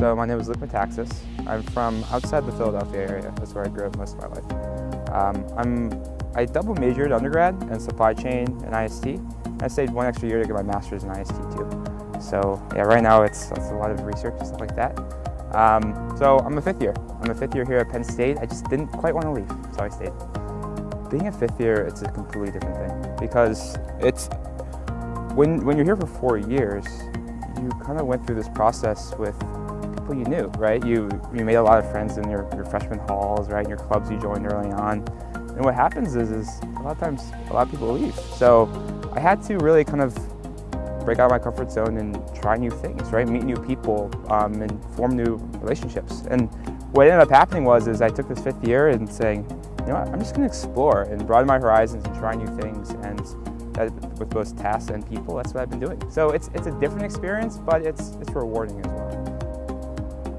my name is Luke Metaxas. I'm from outside the Philadelphia area. That's where I grew up most of my life. Um, I'm, I double majored undergrad in supply chain and IST. I stayed one extra year to get my master's in IST too. So yeah, right now it's, it's a lot of research and stuff like that. Um, so I'm a fifth year. I'm a fifth year here at Penn State. I just didn't quite want to leave, so I stayed. Being a fifth year, it's a completely different thing because it's when when you're here for four years, you kind of went through this process with people you knew, right? You you made a lot of friends in your, your freshman halls, right? In your clubs you joined early on. And what happens is, is a lot of times a lot of people leave. So I had to really kind of break out of my comfort zone and try new things, right? Meet new people um, and form new relationships. And what ended up happening was is I took this fifth year and saying, you know what, I'm just gonna explore and broaden my horizons and try new things and that, with both tasks and people, that's what I've been doing. So it's, it's a different experience, but it's, it's rewarding as well.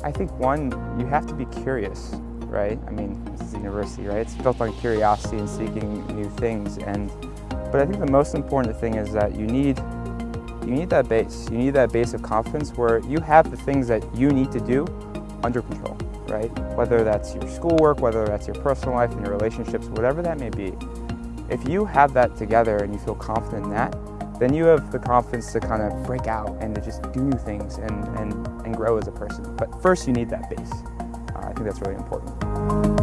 I think one, you have to be curious, right? I mean, this is a university, right? It's built on curiosity and seeking new things. And, but I think the most important thing is that you need you need that base. You need that base of confidence where you have the things that you need to do under control, right? Whether that's your schoolwork, whether that's your personal life and your relationships, whatever that may be. If you have that together and you feel confident in that, then you have the confidence to kind of break out and to just do new things and, and, and grow as a person. But first you need that base. Uh, I think that's really important.